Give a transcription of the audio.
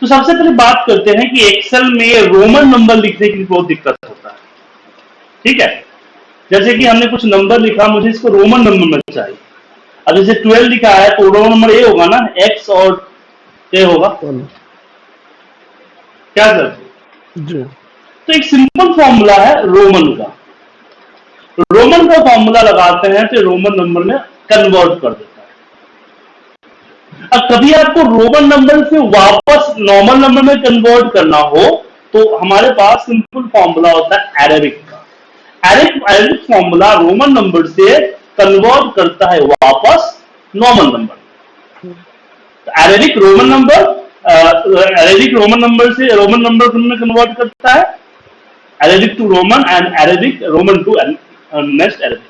तो सबसे पहले बात करते हैं कि एक्सेल में रोमन नंबर लिखने की बहुत दिक्कत होता है। ठीक है? जैसे कि हमने कुछ नंबर लिखा मुझे इसको रोमन नंबर में चाहिए। अब जैसे ट्वेल्व लिखा है तो रोमन नंबर ए होगा ना? एक्स और ए होगा? क्या सर? तो एक सिंपल फॉर्मूला है रोमन का। रोमन का फॉर्मूला लगाते हैं तो रोमन नंबर में कन्वर्ट कर देता अब कभी आपको रोमन नंबर से वापस नॉर्मल नंबर में कन्वर्ट करना हो तो हमारे पास सिंपल फॉर्मूला होता है एरेबिक का। एरिक एरिक फॉर्मूला रोमन नंबर से कन्वर्ट करता है वापस normal number Arabic Roman number Arabic Roman number से रोमन नंबर में कन्वर्ट करता है। Arabic to Roman and Arabic, Roman to next Arabic.